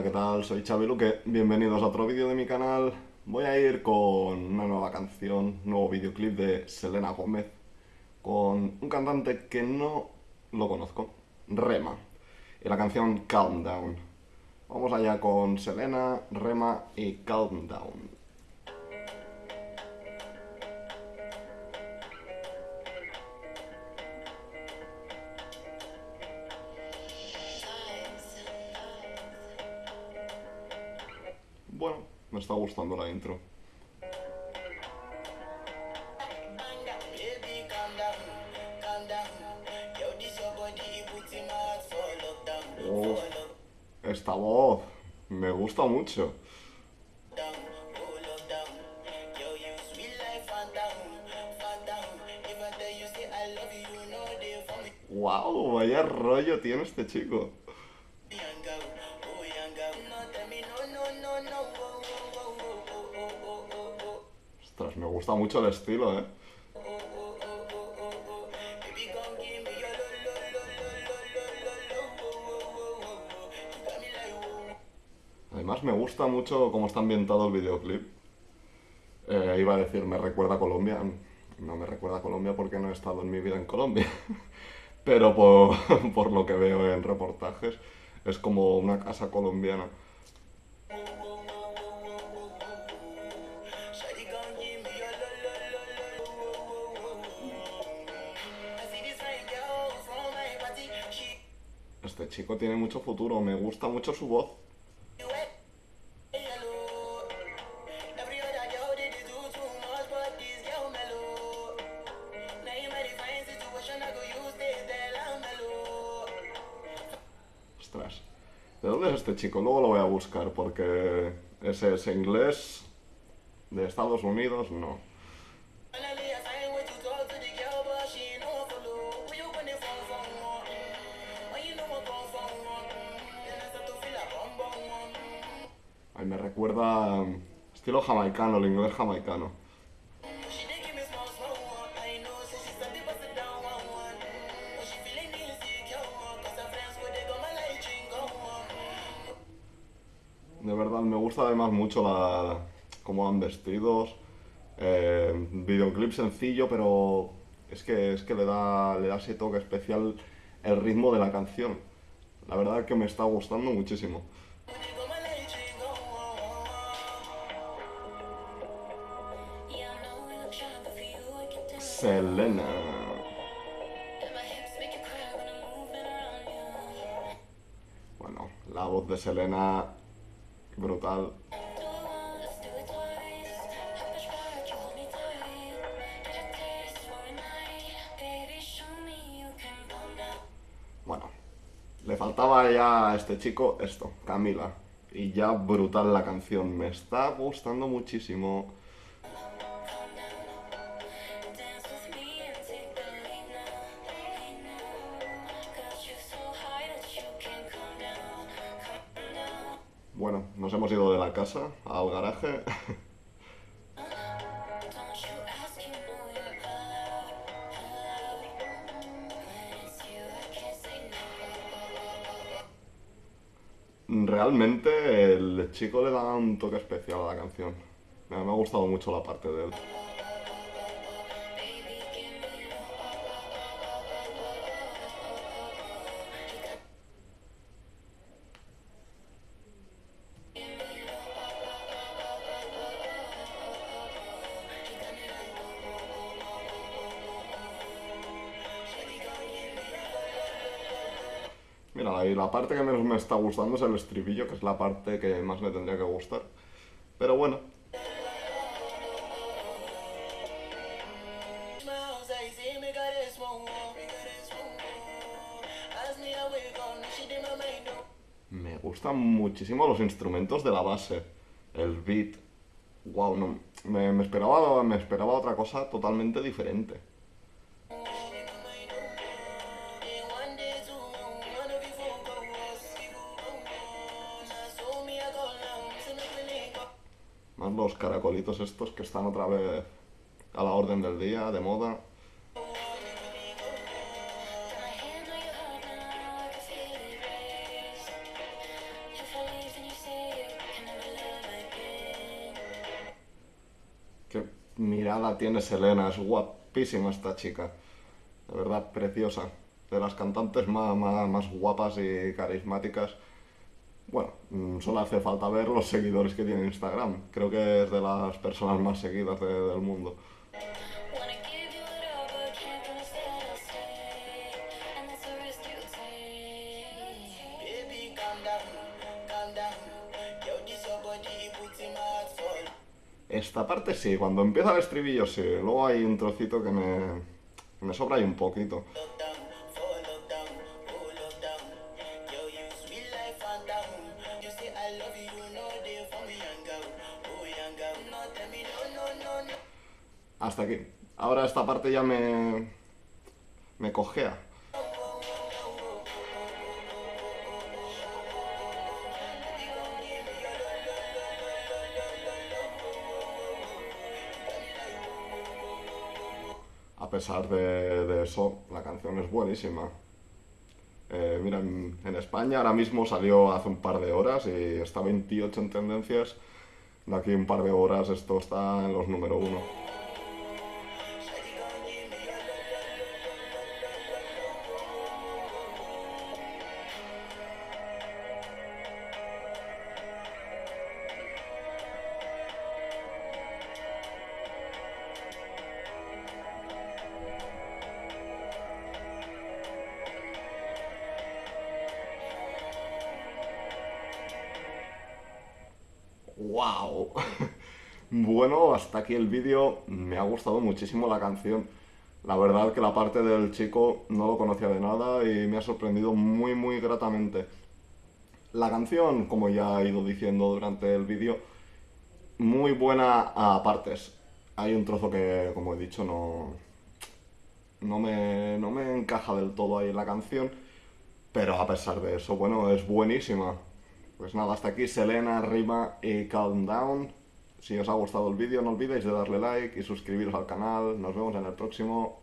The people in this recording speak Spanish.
Hola, ¿qué tal? Soy Xavi Luque, bienvenidos a otro vídeo de mi canal. Voy a ir con una nueva canción, nuevo videoclip de Selena Gómez, con un cantante que no lo conozco, Rema, y la canción Calm Down. Vamos allá con Selena, Rema y Calm Down. está gustando la intro. Esta voz me gusta mucho. ¡Wow! Vaya rollo tiene este chico. Oh, oh. You got me like, oh. Además me gusta mucho cómo está ambientado el videoclip. Eh, iba a decir, me recuerda a Colombia. No me recuerda a Colombia porque no he estado en mi vida en Colombia. Pero por, por lo que veo en reportajes, es como una casa colombiana. chico tiene mucho futuro, me gusta mucho su voz. Ostras. ¿De dónde es este chico? Luego lo voy a buscar porque ese es inglés de Estados Unidos, no. Go they go my light drink go one. De verdad, me gusta además mucho la, cómo van vestidos. Eh, videoclip sencillo, pero es que, es que le, da, le da ese toque especial el ritmo de la canción. La verdad que me está gustando muchísimo. Baby, show me you can calm down. Bueno, le faltaba ya a este chico esto, Camila. Y ya brutal la canción, me está gustando muchísimo. Bueno, nos hemos ido de la casa al garaje. Realmente el chico le da un toque especial a la canción. Me ha gustado mucho la parte de él. Mira, y la parte que menos me está gustando es el estribillo, que es la parte que más me tendría que gustar. Pero bueno, me gustan muchísimo los instrumentos de la base. El beat. Wow, no, me, me esperaba, me esperaba otra cosa totalmente diferente. los caracolitos estos que están otra vez a la orden del día, de moda. Qué mirada tiene Selena, es guapísima esta chica. De verdad, preciosa. De las cantantes más, más, más guapas y carismáticas bueno, mm, solo hace falta ver los seguidores que tiene en Instagram. Creo que es de las personas más seguidas de- del mundo. Esta parte sí, cuando empieza el estribillo sí. Luego hay un trocito que me, me sobra ahí un poquito. Hasta aquí. Ahora esta parte ya me. me cojea. A pesar de, de eso, la canción es buenísima. Eh, mira, en, en España ahora mismo salió hace un par de horas y está 28 en tendencias. De aquí un par de horas esto está en los número uno. ¡Wow! Bueno, hasta aquí el vídeo. Me ha gustado muchísimo la canción. La verdad que la parte del chico no lo conocía de nada y me ha sorprendido muy, muy gratamente. La canción, como ya he ido diciendo durante el vídeo, muy buena a partes. Hay un trozo que, como he dicho, no, no, me, no me encaja del todo ahí en la canción. Pero a pesar de eso, bueno, es buenísima. Pues nada, hasta aquí Selena, Rima y Calm Down. Si os ha gustado el vídeo, no olvidéis de darle like y suscribiros al canal. Nos vemos en el próximo.